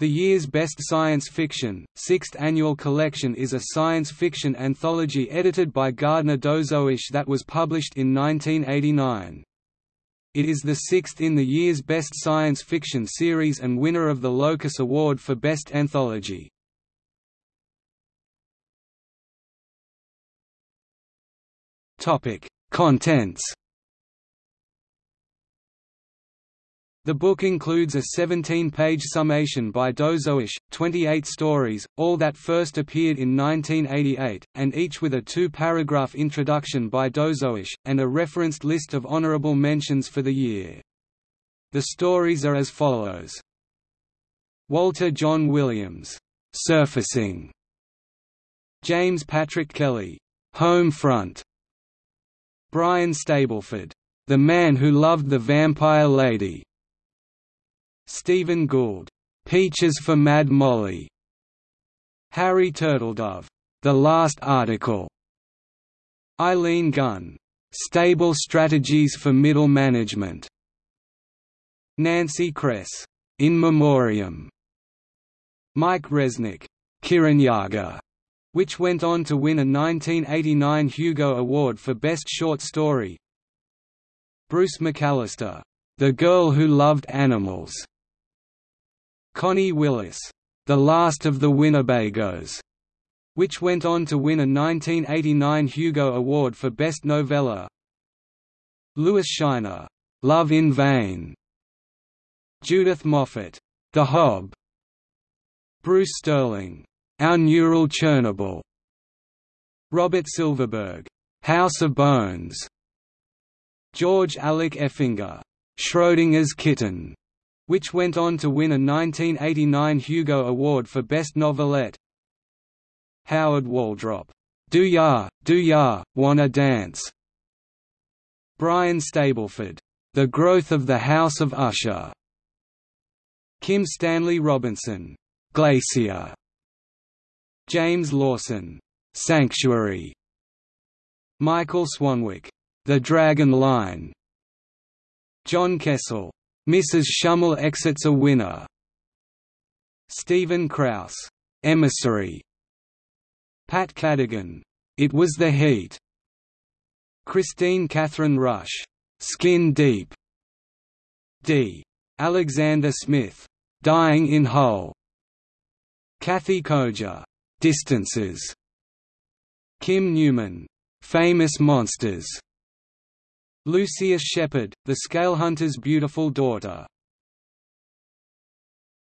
The year's best science fiction, sixth annual collection is a science fiction anthology edited by Gardner Dozois that was published in 1989. It is the sixth in the year's best science fiction series and winner of the Locus Award for Best Anthology. Contents The book includes a 17-page summation by Dozois, 28 stories, all that first appeared in 1988, and each with a two-paragraph introduction by Dozois, and a referenced list of honorable mentions for the year. The stories are as follows. Walter Jon Williams, "'Surfacing' James Patrick Kelly, "'Home Front' Brian Stableford, "'The Man Who Loved the Vampire Lady' Steven Gould, "'Peaches for Mad Molly' Harry Turtledove, "'The Last Article' Eileen Gunn, "'Stable Strategies for Middle Management' Nancy Kress, "'In Memoriam' Mike Resnick, "'Kirinyaga' which went on to win a 1989 Hugo Award for Best Short Story. Bruce McAllister, "'The Girl Who Loved Animals' Connie Willis, The Last of the Winnebagos, which went on to win a 1989 Hugo Award for Best Novella. Lewis Shiner, Love in Vain. Judith Moffett, The Hob. Bruce Sterling, Our Neural Chernobyl. Robert Silverberg, House of Bones. George Alec Effinger, Schrodinger's Kitten which went on to win a 1989 Hugo Award for Best Novelette. Howard Waldrop, Do Ya, Do Ya, Wanna Dance? Brian Stableford, The Growth of the House of Usher. Kim Stanley Robinson, Glacier. James Lawson, Sanctuary. Michael Swanwick, The Dragon Line. John Kessel, Mrs. Shummel exits a winner. Stephen Krauss, Emissary. Pat Cadigan, It Was the Heat. Kristine Kathryn Rusch, Skin Deep. D. Alexander Smith, Dying in Hull. Kathe Koja, Distances. Kim Newman, Famous Monsters. Lucius Shepard, the Scalehunter's beautiful daughter